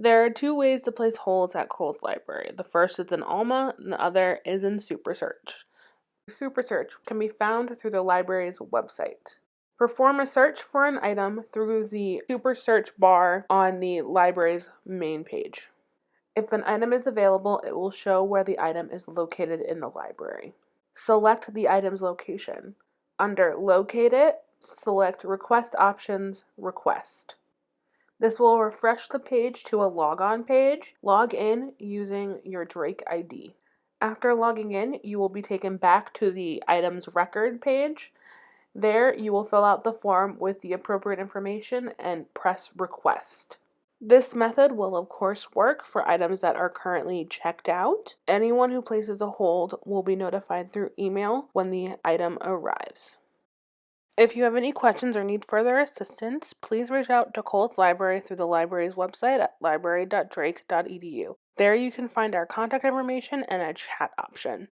There are two ways to place holds at Cowles Library. The first is in Alma, and the other is in Super Search. Super Search can be found through the library's website. Perform a search for an item through the Super Search bar on the library's main page. If an item is available, it will show where the item is located in the library. Select the item's location. Under Locate It, select Request Options Request. This will refresh the page to a logon page. Log in using your Drake ID. After logging in, you will be taken back to the item's record page. There, you will fill out the form with the appropriate information and press request. This method will of course work for items that are currently checked out. Anyone who places a hold will be notified through email when the item arrives. If you have any questions or need further assistance, please reach out to Cowles Library through the library's website at library.drake.edu. There you can find our contact information and a chat option.